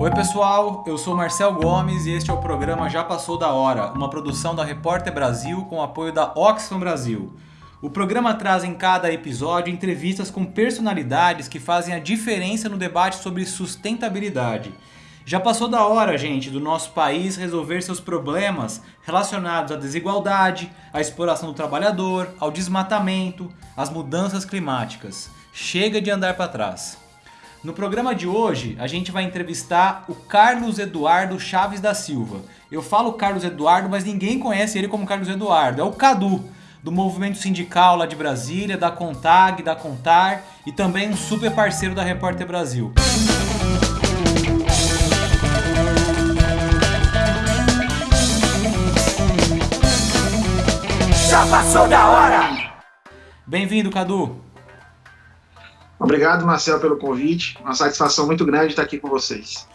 Oi pessoal, eu sou Marcel Gomes e este é o programa Já Passou da Hora, uma produção da Repórter Brasil com apoio da Oxfam Brasil. O programa traz em cada episódio entrevistas com personalidades que fazem a diferença no debate sobre sustentabilidade. Já passou da hora, gente, do nosso país resolver seus problemas relacionados à desigualdade, à exploração do trabalhador, ao desmatamento, às mudanças climáticas. Chega de andar para trás. No programa de hoje, a gente vai entrevistar o Carlos Eduardo Chaves da Silva. Eu falo Carlos Eduardo, mas ninguém conhece ele como Carlos Eduardo. É o Cadu, do movimento sindical lá de Brasília, da Contag, da Contar e também um super parceiro da Repórter Brasil. Já passou da hora! Bem-vindo, Cadu. Obrigado, Marcel, pelo convite. Uma satisfação muito grande estar aqui com vocês.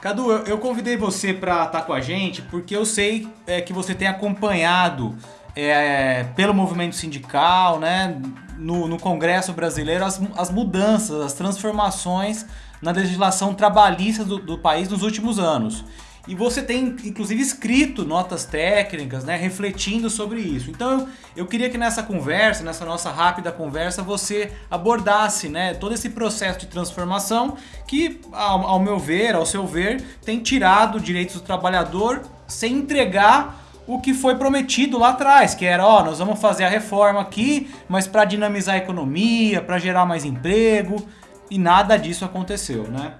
Cadu, eu convidei você para estar com a gente porque eu sei é, que você tem acompanhado é, pelo movimento sindical, né, no, no Congresso brasileiro, as, as, mudanças, as transformações na legislação trabalhista do, do país nos últimos anos. E você tem, inclusive, escrito notas técnicas, né, refletindo sobre isso. Então, eu, queria que nessa conversa, nessa nossa rápida conversa, você abordasse né, todo esse processo de transformação que, ao, ao meu ver, ao seu ver, tem tirado direitos do trabalhador sem entregar o que foi prometido lá atrás, que era, ó, nós vamos fazer a reforma aqui, mas para dinamizar a economia, para gerar mais emprego, e nada disso aconteceu, né?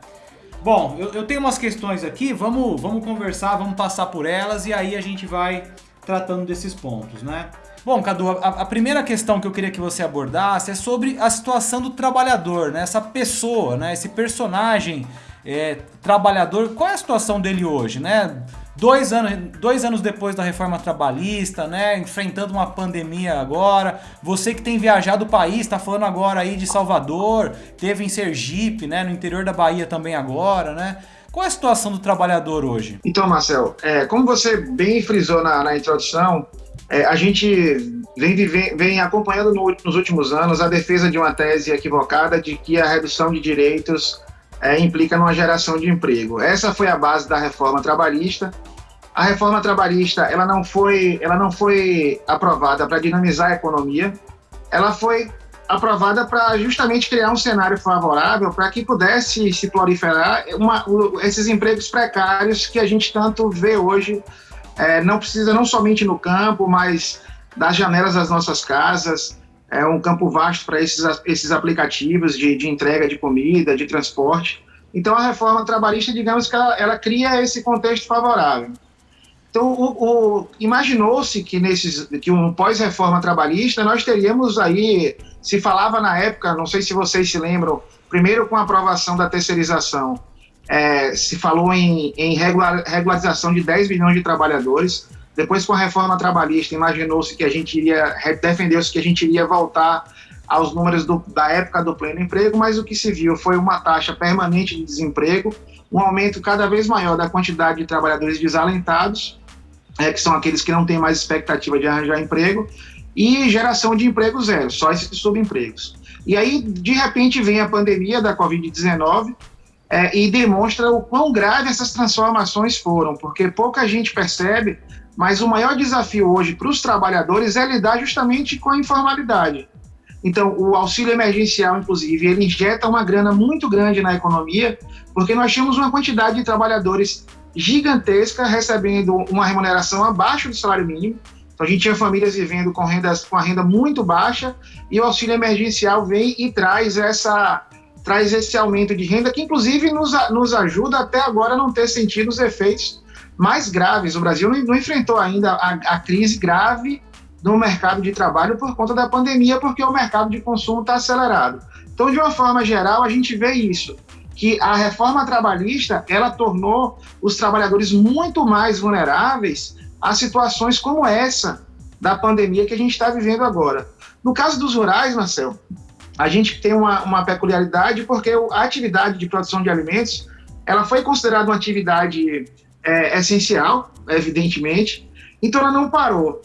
Bom, eu, eu, tenho umas questões aqui, vamos, vamos conversar, vamos passar por elas e aí a gente vai tratando desses pontos, né? Bom, Cadu, a, a, primeira questão que eu queria que você abordasse é sobre a situação do trabalhador, né? Essa pessoa, né? Esse personagem é, trabalhador, qual é a situação dele hoje, né? Dois anos, dois anos depois da reforma trabalhista, né? Enfrentando uma pandemia agora. Você que tem viajado o país, está falando agora aí de Salvador, teve em Sergipe, né? No interior da Bahia também agora, né? Qual é a situação do trabalhador hoje? Então, Marcel, é, como você bem frisou na, na introdução, é, a gente vem, vem, vem acompanhando no, nos últimos anos a defesa de uma tese equivocada de que a redução de direitos é, implica numa geração de emprego. Essa foi a base da reforma trabalhista. A reforma trabalhista ela não foi, ela não foi aprovada para dinamizar a economia, ela foi aprovada para justamente criar um cenário favorável para que pudesse se proliferar uma, esses empregos precários que a gente tanto vê hoje, é, não precisa não somente no campo, mas das janelas das nossas casas, é um campo vasto para esses, esses aplicativos de, de entrega de comida, de transporte. Então, a reforma trabalhista, digamos que ela, ela cria esse contexto favorável. Então, imaginou-se que nesses, que um pós-reforma trabalhista nós teríamos aí, se falava na época, não sei se vocês se lembram, primeiro com a aprovação da terceirização, é, se falou em, em regular, regularização de 10 milhões de trabalhadores. Depois, com a reforma trabalhista, imaginou-se que a gente iria, defendeu-se que a gente iria voltar aos números do, da época do pleno emprego, mas o que se viu foi uma taxa permanente de desemprego, um aumento cada vez maior da quantidade de trabalhadores desalentados, é, que são aqueles que não têm mais expectativa de arranjar emprego, e geração de emprego zero, só esses subempregos. E aí, de repente, vem a pandemia da Covid-19 é, e demonstra o quão grave essas transformações foram, porque pouca gente percebe mas o maior desafio hoje para os trabalhadores é lidar justamente com a informalidade. Então, o auxílio emergencial, inclusive, ele injeta uma grana muito grande na economia, porque nós tínhamos uma quantidade de trabalhadores gigantesca recebendo uma remuneração abaixo do salário mínimo. Então, a gente tinha famílias vivendo com, rendas, com a renda muito baixa e o auxílio emergencial vem e traz essa traz esse aumento de renda que, inclusive, nos, nos ajuda até agora a não ter sentido os efeitos mais graves. O Brasil não, não enfrentou ainda a, a, crise grave no mercado de trabalho por conta da pandemia, porque o mercado de consumo está acelerado. Então, de uma forma geral, a gente vê isso, que a reforma trabalhista ela tornou os trabalhadores muito mais vulneráveis a situações como essa da pandemia que a gente está vivendo agora. No caso dos rurais, Marcel, a gente tem uma, uma peculiaridade porque a atividade de produção de alimentos ela foi considerada uma atividade é, essencial, evidentemente, então ela não parou.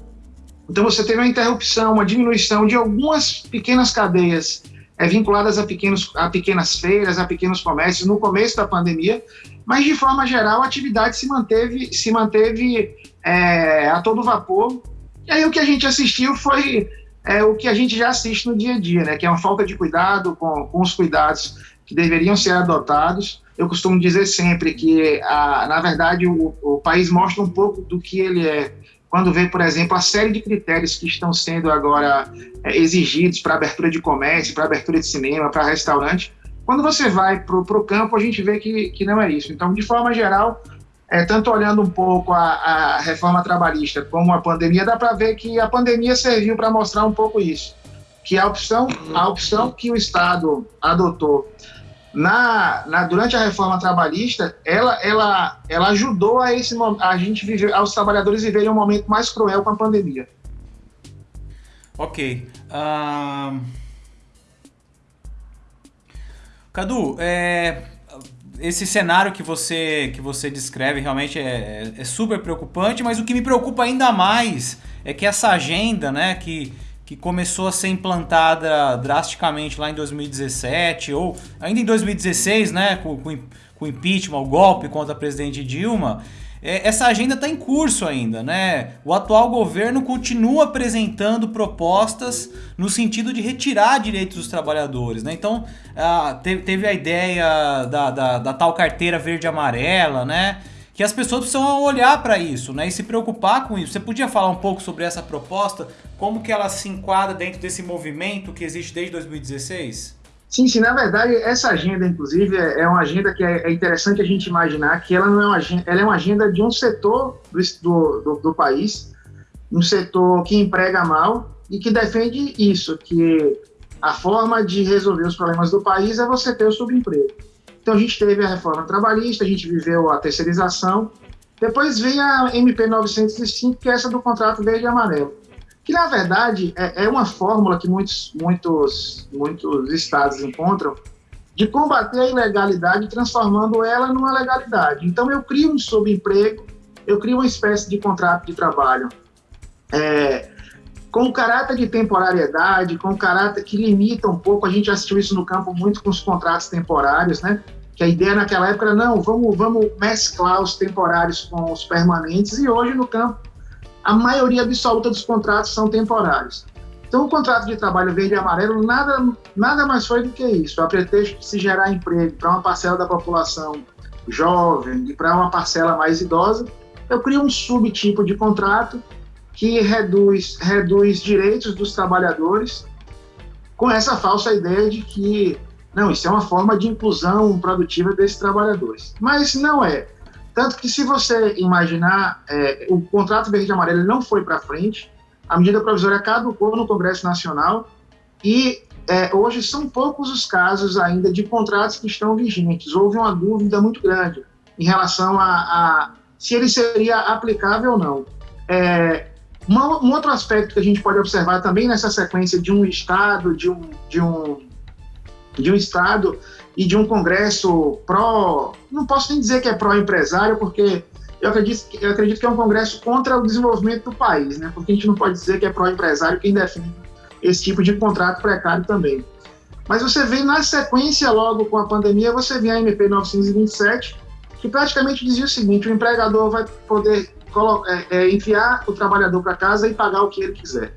Então você teve uma interrupção, uma diminuição de algumas pequenas cadeias é, vinculadas a, pequenos, a pequenas feiras, a pequenos comércios no começo da pandemia, mas de forma geral a atividade se manteve, se manteve é, a todo vapor. E aí o que a gente assistiu foi é, o que a gente já assiste no dia a dia, né? Que é uma falta de cuidado com, com os cuidados que deveriam ser adotados. Eu costumo dizer sempre que, a, na verdade, o, o país mostra um pouco do que ele é quando vê, por exemplo, a série de critérios que estão sendo agora é, exigidos para abertura de comércio, para abertura de cinema, para restaurante. Quando você vai para o campo, a gente vê que, que não é isso. Então, de forma geral, é, tanto olhando um pouco a, a reforma trabalhista como a pandemia, dá para ver que a pandemia serviu para mostrar um pouco isso. Que a opção, a opção que o Estado adotou na, na, durante a reforma trabalhista, ela, ela, ela ajudou a esse a gente viver, aos trabalhadores viverem um momento mais cruel com a pandemia. Ok. Uh... Cadu, é, esse cenário que você, que você descreve realmente é, é, super preocupante, mas o que me preocupa ainda mais é que essa agenda, né, que que começou a ser implantada drasticamente lá em 2017 ou ainda em 2016, né, com, com, o impeachment, o golpe contra a presidente Dilma, é, essa agenda está em curso ainda, né? O atual governo continua apresentando propostas no sentido de retirar direitos dos trabalhadores, né? Então, a, teve, teve, a ideia da, da, da tal carteira verde-amarela, né? Que as pessoas precisam olhar para isso, né, e se preocupar com isso. Você podia falar um pouco sobre essa proposta, como que ela se enquadra dentro desse movimento que existe desde 2016? Sim, sim, na verdade, essa agenda, inclusive, é, é uma agenda que é, é interessante a gente imaginar que ela não é uma agenda, ela é uma agenda de um setor do, do, do país, um setor que emprega mal e que defende isso, que a forma de resolver os problemas do país é você ter o subemprego. Então a gente teve a reforma trabalhista, a gente viveu a terceirização, depois vem a MP 905, que é essa do contrato verde e amarelo, que na verdade é, é uma fórmula que muitos, muitos, muitos estados encontram de combater a ilegalidade transformando ela numa legalidade. Então eu crio um subemprego, eu crio uma espécie de contrato de trabalho é, com caráter de temporariedade, com caráter que limita um pouco, a gente assistiu isso no campo muito com os contratos temporários, né? Que a ideia naquela época era, não, vamos, vamos mesclar os temporários com os permanentes, e hoje no campo a maioria absoluta dos contratos são temporários. Então, o contrato de trabalho verde e amarelo nada, nada mais foi do que isso, a pretexto de se gerar emprego para uma parcela da população jovem e para uma parcela mais idosa, eu crio um subtipo de contrato que reduz, reduz direitos dos trabalhadores com essa falsa ideia de que, não, isso é uma forma de inclusão produtiva desses trabalhadores. Mas não é. Tanto que, se você imaginar, é, o contrato verde amarelo não foi para frente, a medida provisória caducou no Congresso Nacional e é, hoje são poucos os casos ainda de contratos que estão vigentes. Houve uma dúvida muito grande em relação a, a se ele seria aplicável ou não. É, uma, um outro aspecto que a gente pode observar também nessa sequência de um Estado, de um, de um, de um Estado e de um Congresso pró. Não posso nem dizer que é pró-empresário, porque eu acredito, eu acredito que é um Congresso contra o desenvolvimento do país, né? porque a gente não pode dizer que é pró-empresário quem defende esse tipo de contrato precário também. Mas você vê na sequência, logo com a pandemia, você vê a MP 927, que praticamente dizia o seguinte: o empregador vai poder é, é, enviar o trabalhador para casa e pagar o que ele quiser.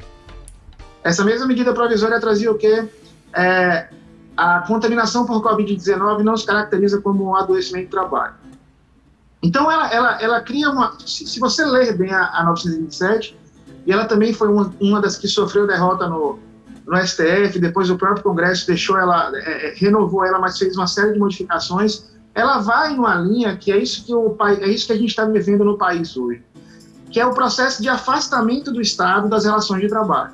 Essa mesma medida provisória trazia o quê? É, a contaminação por Covid-19 não se caracteriza como um adoecimento do trabalho. Então, ela, ela, ela cria uma. Se, se você ler bem a, a 927, e ela também foi uma, uma das que sofreu derrota no, no STF, depois o próprio Congresso deixou ela, é, é, renovou ela, mas fez uma série de modificações ela vai numa linha que é isso que, o, é isso que a gente está vivendo no país hoje, que é o processo de afastamento do Estado das relações de trabalho.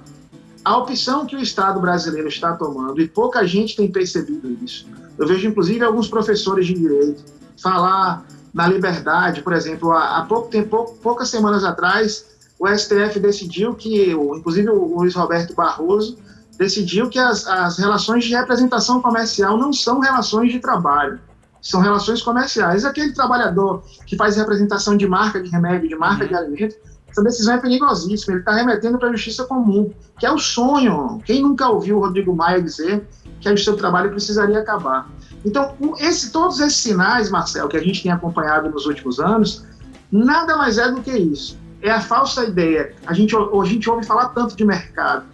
A opção que o Estado brasileiro está tomando, e pouca gente tem percebido isso, eu vejo inclusive alguns professores de direito falar na liberdade, por exemplo, há, pouco tempo, poucas semanas atrás, o STF decidiu que, inclusive o Luiz Roberto Barroso, decidiu que as, as relações de representação comercial não são relações de trabalho são relações comerciais. Aquele trabalhador que faz representação de marca de remédio, de marca uhum. de alimento, essa decisão é perigosíssima. Ele está remetendo para a justiça comum, que é o sonho. Quem nunca ouviu o Rodrigo Maia dizer que justiça do trabalho precisaria acabar. Então, esse, todos esses sinais, Marcel, que a gente tem acompanhado nos últimos anos, nada mais é do que isso. É a falsa ideia. A gente, a gente ouve falar tanto de mercado.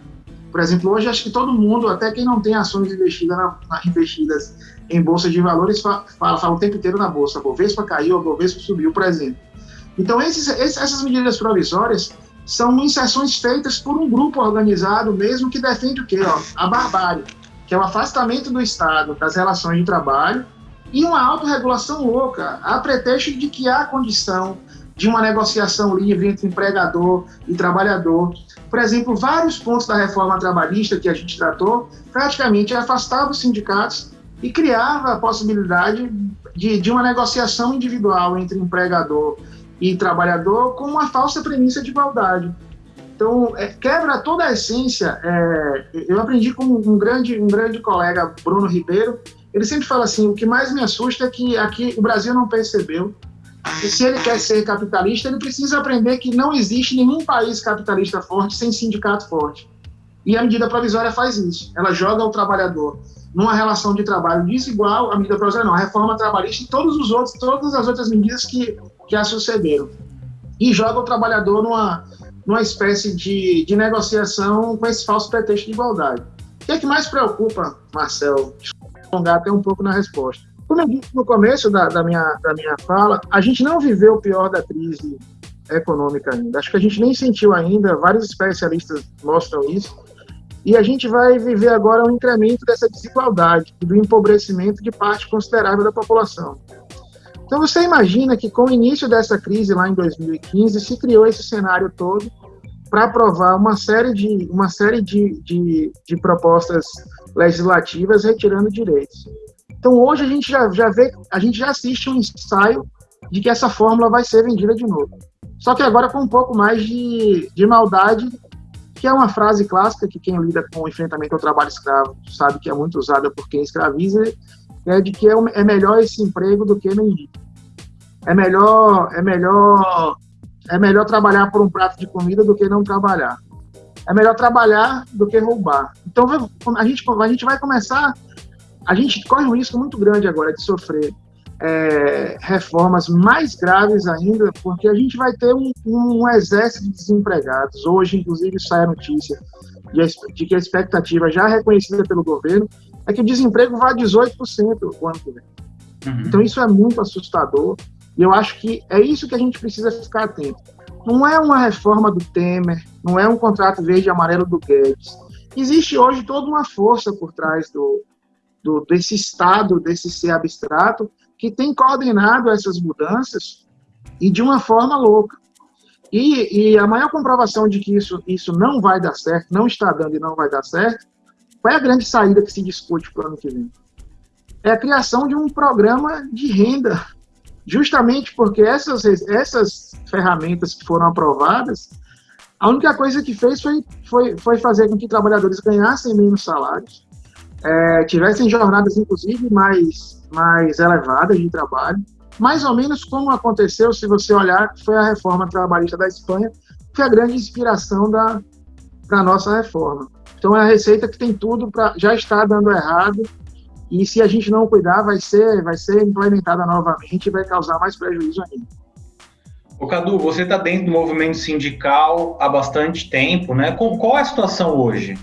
Por exemplo, hoje acho que todo mundo, até quem não tem ações investidas, na, investidas em bolsa de valores, fala, fala, o tempo inteiro na bolsa. A Bovespa caiu, a Bovespa subiu, por exemplo. Então, esses, essas medidas provisórias são inserções feitas por um grupo organizado mesmo que defende o quê? Ó, a barbárie, que é o afastamento do Estado das relações de trabalho e uma autorregulação louca, a pretexto de que há condição de uma negociação livre entre empregador e trabalhador. Por exemplo, vários pontos da reforma trabalhista que a gente tratou praticamente afastavam os sindicatos e criava a possibilidade de, de uma negociação individual entre empregador e trabalhador com uma falsa premissa de igualdade. Então, é, quebra toda a essência. É, eu aprendi com um grande, um grande colega, Bruno Ribeiro, ele sempre fala assim: o que mais me assusta é que aqui o Brasil não percebeu que se ele quer ser capitalista, ele precisa aprender que não existe nenhum país capitalista forte sem sindicato forte. E a medida provisória faz isso. Ela joga o trabalhador numa relação de trabalho desigual, a medida provisória não, a reforma trabalhista e todos os outros, todas as outras medidas que, a sucederam. E joga o trabalhador numa, numa espécie de, de negociação com esse falso pretexto de igualdade. O que é que mais preocupa, Marcel? Alongar até um pouco na resposta. Como eu disse no começo da, da, minha, da minha fala, a gente não viveu o pior da crise econômica ainda. Acho que a gente nem sentiu ainda, vários especialistas mostram isso, e a gente vai viver agora um incremento dessa desigualdade do empobrecimento de parte considerável da população. Então você imagina que com o início dessa crise lá em 2015 se criou esse cenário todo para aprovar uma série de uma série de, de, de, propostas legislativas retirando direitos. Então hoje a gente já, já vê, a gente já assiste um ensaio de que essa fórmula vai ser vendida de novo. Só que agora com um pouco mais de, de maldade que é uma frase clássica que quem lida com o enfrentamento ao trabalho escravo sabe que é muito usada por quem escraviza, é de que é, é melhor esse emprego do que mendigo. É melhor, é melhor, é melhor trabalhar por um prato de comida do que não trabalhar. É melhor trabalhar do que roubar. Então a gente, a gente vai começar, a gente corre um risco muito grande agora de sofrer é, reformas mais graves ainda, porque a gente vai ter um, um, exército de desempregados. Hoje, inclusive, sai a notícia de, de, que a expectativa já reconhecida pelo governo é que o desemprego vá a 18% o ano que vem. Uhum. Então, isso é muito assustador e eu acho que é isso que a gente precisa ficar atento. Não é uma reforma do Temer, não é um contrato verde e amarelo do Guedes. Existe hoje toda uma força por trás do, do, desse Estado, desse ser abstrato, que tem coordenado essas mudanças e de uma forma louca. E, e, a maior comprovação de que isso, isso não vai dar certo, não está dando e não vai dar certo, qual é a grande saída que se discute para o ano que vem? É a criação de um programa de renda, justamente porque essas, essas ferramentas que foram aprovadas, a única coisa que fez foi, foi, foi fazer com que trabalhadores ganhassem menos salários, é, tivessem jornadas, inclusive, mais, mais elevadas de trabalho, mais ou menos como aconteceu, se você olhar, foi a reforma trabalhista da Espanha, que foi a grande inspiração da, da nossa reforma. Então, é a receita que tem tudo para já está dando errado, e se a gente não cuidar, vai ser, vai ser implementada novamente e vai causar mais prejuízo ainda. O Cadu, você está dentro do movimento sindical há bastante tempo, né? Qual é a situação hoje?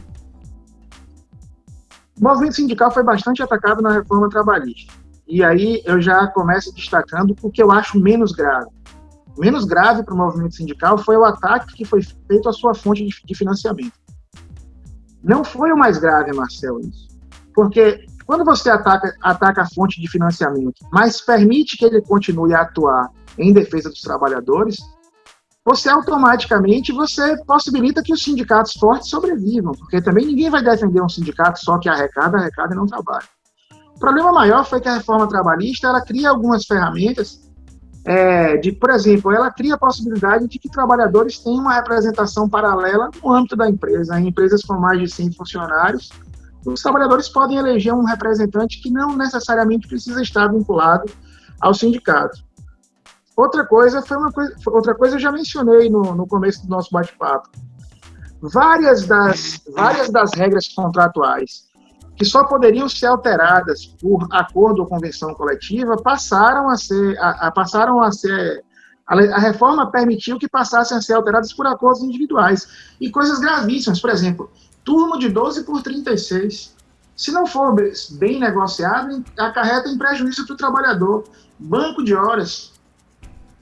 O movimento sindical foi bastante atacado na reforma trabalhista. E aí eu já começo destacando o que eu acho menos grave. Menos grave para o movimento sindical foi o ataque que foi feito à sua fonte de financiamento. Não foi o mais grave, Marcel, isso. Porque quando você ataca, ataca a fonte de financiamento, mas permite que ele continue a atuar em defesa dos trabalhadores, você automaticamente você possibilita que os sindicatos fortes sobrevivam, porque também ninguém vai defender um sindicato só que arrecada, arrecada e não trabalha. O problema maior foi que a reforma trabalhista ela cria algumas ferramentas é, de, por exemplo, ela cria a possibilidade de que trabalhadores tenham uma representação paralela no âmbito da empresa. Em empresas com mais de 100 funcionários, os trabalhadores podem eleger um representante que não necessariamente precisa estar vinculado ao sindicato. Outra coisa foi uma coisa, outra coisa eu já mencionei no, no começo do nosso bate-papo. Várias das, várias das regras contratuais que só poderiam ser alteradas por acordo ou convenção coletiva, passaram a ser, a, a passaram a ser a, reforma permitiu que passassem a ser alteradas por acordos individuais. E coisas gravíssimas, por exemplo, turno de 12 por 36. Se não for bem negociado, acarreta em prejuízo para o trabalhador. Banco de horas,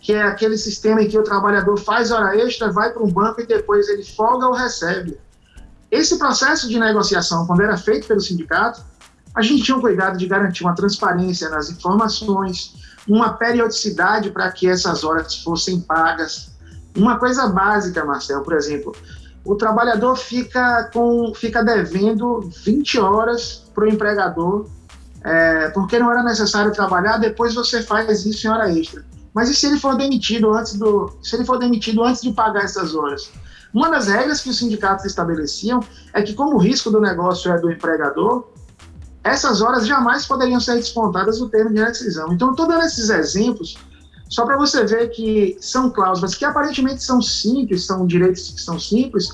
que é aquele sistema em que o trabalhador faz hora extra, vai para um banco e depois ele folga ou recebe. Esse processo de negociação, quando era feito pelo sindicato, a gente tinha um cuidado de garantir uma transparência nas informações, uma periodicidade para que essas horas fossem pagas. Uma coisa básica, Marcel, por exemplo, o trabalhador fica, com, fica devendo 20 horas para o empregador, é, porque não era necessário trabalhar, depois você faz isso em hora extra. Mas e se ele for demitido antes do, se ele for demitido antes de pagar essas horas? Uma das regras que os sindicatos estabeleciam é que, como o risco do negócio é do empregador, essas horas jamais poderiam ser descontadas no termo de rescisão. Então, todos esses exemplos, só para você ver que são cláusulas que aparentemente são simples, são direitos que são simples,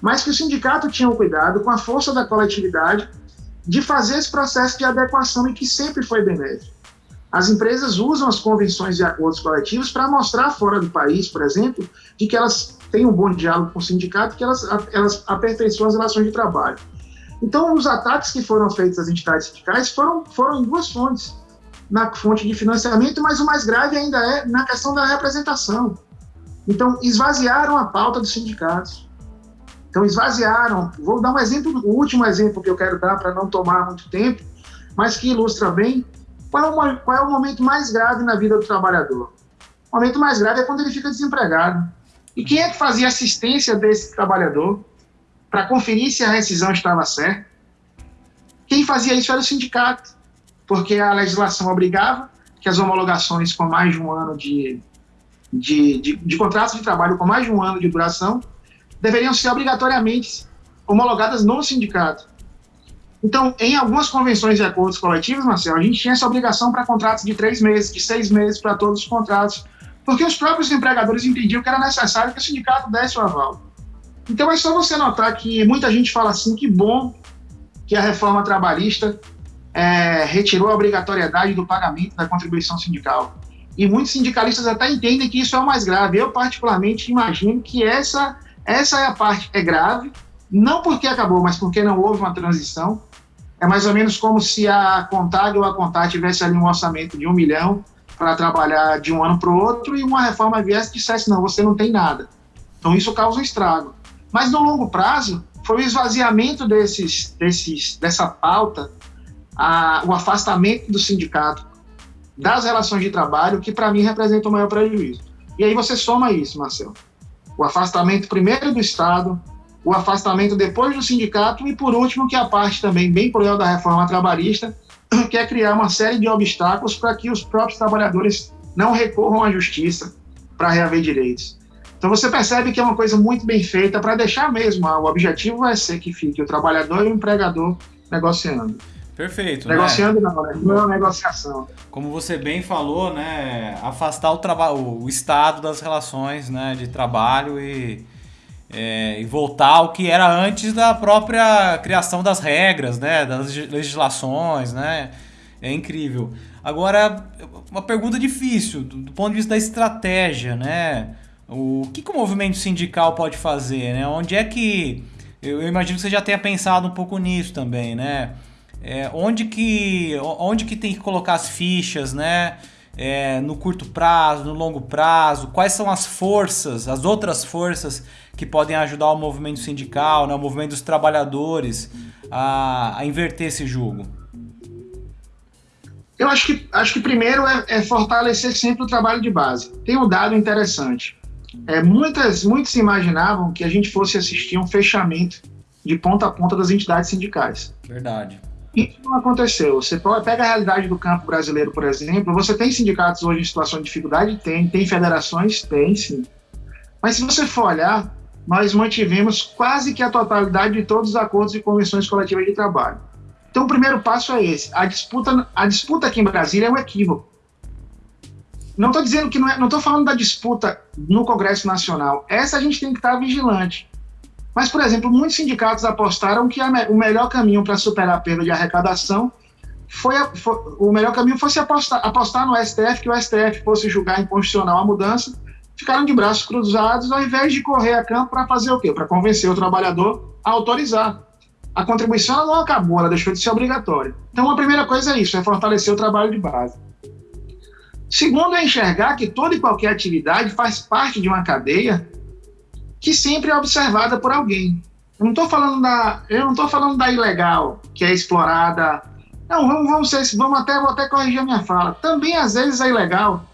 mas que o sindicato tinha o cuidado, com a força da coletividade, de fazer esse processo de adequação e que sempre foi benéfico. As empresas usam as convenções e acordos coletivos para mostrar fora do país, por exemplo, de que elas têm um bom diálogo com o sindicato, que elas, elas aperfeiçoam as relações de trabalho. Então, os ataques que foram feitos às entidades sindicais foram, foram em duas fontes. Na fonte de financiamento, mas o mais grave ainda é na questão da representação. Então, esvaziaram a pauta dos sindicatos. Então, esvaziaram. Vou dar um exemplo, o último exemplo que eu quero dar para não tomar muito tempo, mas que ilustra bem qual é, o, qual é o momento mais grave na vida do trabalhador. O momento mais grave é quando ele fica desempregado. E quem é que fazia assistência desse trabalhador? para conferir se a rescisão estava certa. Quem fazia isso era o sindicato, porque a legislação obrigava que as homologações com mais de um ano de, de, de, de contratos de trabalho com mais de um ano de duração deveriam ser obrigatoriamente homologadas no sindicato. Então, em algumas convenções e acordos coletivos, Marcelo, a gente tinha essa obrigação para contratos de três meses, de seis meses para todos os contratos, porque os próprios empregadores entendiam que era necessário que o sindicato desse o aval. Então é só você notar que muita gente fala assim, que bom que a reforma trabalhista é, retirou a obrigatoriedade do pagamento da contribuição sindical. E muitos sindicalistas até entendem que isso é o mais grave. Eu, particularmente, imagino que essa, essa é a parte é grave, não porque acabou, mas porque não houve uma transição. É mais ou menos como se a Contag ou a Contar tivesse ali um orçamento de um milhão para trabalhar de um ano para o outro e uma reforma viesse e dissesse, não, você não tem nada. Então isso causa um estrago. Mas no longo prazo, foi o esvaziamento desses, desses, dessa pauta, a, o afastamento do sindicato das relações de trabalho, que para mim representa o maior prejuízo. E aí você soma isso, Marcelo. O afastamento primeiro do Estado, o afastamento depois do sindicato e, por último, que é a parte também bem cruel da reforma trabalhista, que é criar uma série de obstáculos para que os próprios trabalhadores não recorram à justiça para reaver direitos. Então você percebe que é uma coisa muito bem feita para deixar mesmo. O objetivo vai ser que fique o trabalhador e o empregador negociando. Perfeito. Né? Negociando né? não, né? não é uma negociação. Como você bem falou, né? Afastar o trabalho, o estado das relações, né? De trabalho e, é, e voltar ao que era antes da própria criação das regras, né? Das legislações, né? É incrível. Agora, uma pergunta difícil do, do ponto de vista da estratégia, né? O que, que o movimento sindical pode fazer, né? Onde é que... Eu imagino que você já tenha pensado um pouco nisso também, né? É, onde, que, onde que tem que colocar as fichas, né? É, no curto prazo, no longo prazo, quais são as forças, as outras forças que podem ajudar o movimento sindical, né, o movimento dos trabalhadores a, a inverter esse jogo? Eu acho que, acho que primeiro é, é fortalecer sempre o trabalho de base. Tem um dado interessante é, muitas, muitos imaginavam que a gente fosse assistir um fechamento de ponta a ponta das entidades sindicais. Verdade. Isso não aconteceu. Você pega a realidade do campo brasileiro, por exemplo, você tem sindicatos hoje em situação de dificuldade? Tem. Tem federações? Tem, sim. Mas se você for olhar, nós mantivemos quase que a totalidade de todos os acordos e convenções coletivas de trabalho. Então, o primeiro passo é esse. A disputa, a disputa aqui em Brasília é um equívoco. Não estou dizendo que não é, não estou falando da disputa no Congresso Nacional. Essa a gente tem que estar vigilante. Mas, por exemplo, muitos sindicatos apostaram que a, o melhor caminho para superar a perda de arrecadação foi, a, foi, o melhor caminho fosse apostar, apostar no STF, que o STF fosse julgar inconstitucional a mudança, ficaram de braços cruzados ao invés de correr a campo para fazer o quê? Para convencer o trabalhador a autorizar. A contribuição não acabou, ela deixou de ser obrigatória. Então, a primeira coisa é isso, é fortalecer o trabalho de base. Segundo é enxergar que toda e qualquer atividade faz parte de uma cadeia que sempre é observada por alguém. Eu não estou falando da, eu não estou falando da ilegal que é explorada. Não, vamos, vamos, ser, vamos até, vou até corrigir a minha fala. Também às vezes é ilegal.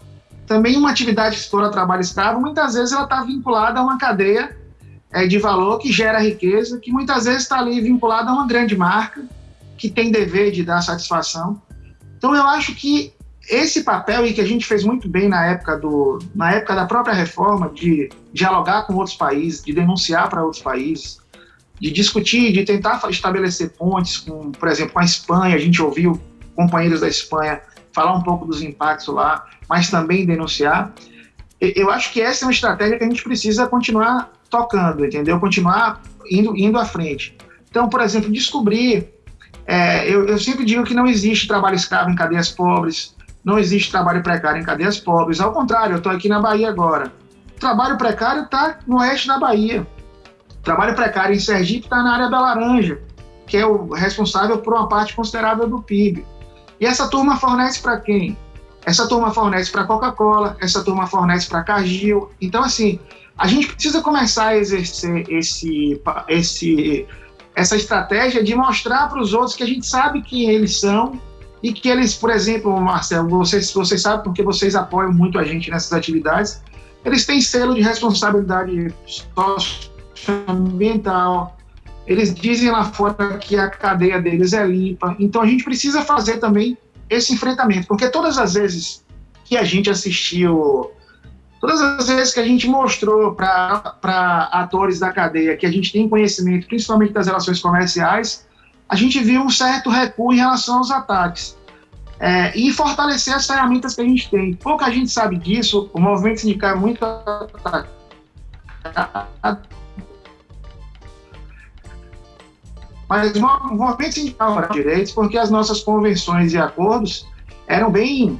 Também uma atividade explora trabalho escravo, muitas vezes ela está vinculada a uma cadeia é, de valor que gera riqueza, que muitas vezes está ali vinculada a uma grande marca que tem dever de dar satisfação. Então eu acho que esse papel e que a gente fez muito bem na época do na época da própria reforma de dialogar com outros países, de denunciar para outros países, de discutir, de tentar estabelecer pontes com, por exemplo, com a Espanha, a gente ouviu companheiros da Espanha falar um pouco dos impactos lá, mas também denunciar. Eu acho que essa é uma estratégia que a gente precisa continuar tocando, entendeu? Continuar indo, indo à frente. Então, por exemplo, descobrir. É, eu, eu sempre digo que não existe trabalho escravo em cadeias pobres, não existe trabalho precário em cadeias pobres. Ao contrário, eu estou aqui na Bahia agora. Trabalho precário está no oeste da Bahia. Trabalho precário em Sergipe está na área da Laranja, que é o responsável por uma parte considerável do PIB. E essa turma fornece para quem? Essa turma fornece para Coca-Cola, essa turma fornece para Cargill. Então, assim, a gente precisa começar a exercer esse, esse, essa estratégia de mostrar para os outros que a gente sabe quem eles são e que eles, por exemplo, Marcelo, vocês, vocês sabem porque vocês apoiam muito a gente nessas atividades, eles têm selo de responsabilidade socioambiental, eles dizem lá fora que a cadeia deles é limpa, então a gente precisa fazer também esse enfrentamento, porque todas as vezes que a gente assistiu, todas as vezes que a gente mostrou para atores da cadeia que a gente tem conhecimento, principalmente das relações comerciais, a gente viu um certo recuo em relação aos ataques. É, e fortalecer as ferramentas que a gente tem. Pouca gente sabe disso, o movimento sindical é muito atacado. Mas movimento sindical para direitos, porque as nossas convenções e acordos eram bem,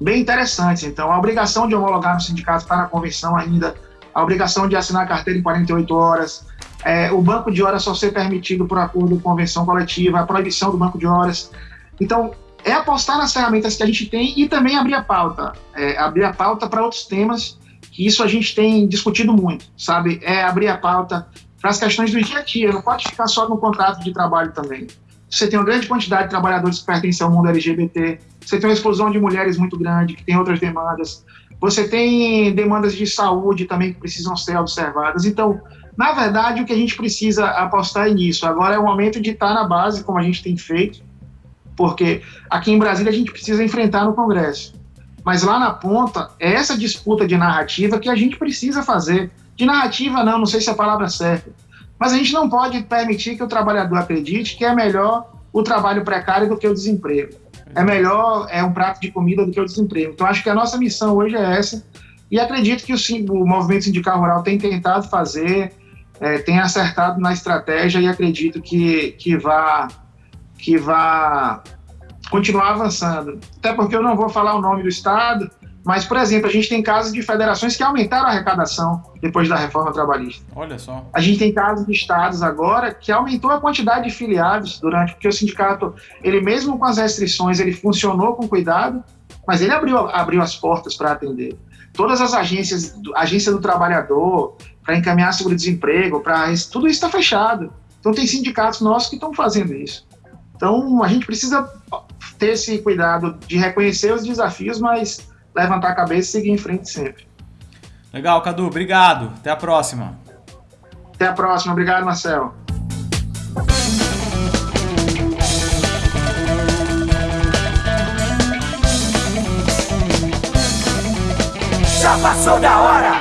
bem interessantes. Então, a obrigação de homologar no sindicato está na convenção ainda, a obrigação de assinar a carteira em 48 horas, é, o banco de horas só ser permitido por acordo com convenção coletiva, a proibição do banco de horas. Então, é apostar nas ferramentas que a gente tem e também abrir a pauta, é, abrir a pauta para outros temas, que isso a gente tem discutido muito, sabe? É abrir a pauta para as questões do dia a dia, não pode ficar só no contrato de trabalho também. Você tem uma grande quantidade de trabalhadores que pertencem ao mundo LGBT, você tem uma explosão de mulheres muito grande, que tem outras demandas, você tem demandas de saúde também que precisam ser observadas. Então, na verdade, o que a gente precisa apostar é nisso. Agora é o momento de estar na base, como a gente tem feito, porque aqui em Brasília a gente precisa enfrentar no Congresso. Mas lá na ponta, é essa disputa de narrativa que a gente precisa fazer. De narrativa, não, não sei se é a palavra certa. Mas a gente não pode permitir que o trabalhador acredite que é melhor o trabalho precário do que o desemprego. É melhor é um prato de comida do que o desemprego. Então, acho que a nossa missão hoje é essa. E acredito que o, o movimento sindical rural tem tentado fazer, é, tem acertado na estratégia e acredito que, que, vá, que vá continuar avançando. Até porque eu não vou falar o nome do Estado, mas, por exemplo, a gente tem casos de federações que aumentaram a arrecadação depois da reforma trabalhista. Olha só. A gente tem casos de estados agora que aumentou a quantidade de filiados durante, porque o sindicato, ele mesmo com as restrições, ele funcionou com cuidado, mas ele abriu, abriu as portas para atender. Todas as agências, agência do trabalhador, para encaminhar seguro-desemprego, para tudo isso está fechado. Então tem sindicatos nossos que estão fazendo isso. Então a gente precisa ter esse cuidado de reconhecer os desafios, mas levantar a cabeça e seguir em frente sempre. Legal, Cadu, obrigado. Até a próxima. Até a próxima, obrigado, Marcel. Já passou da hora!